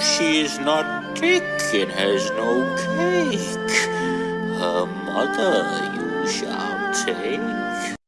she is not thick and has no cake, her mother you shall take.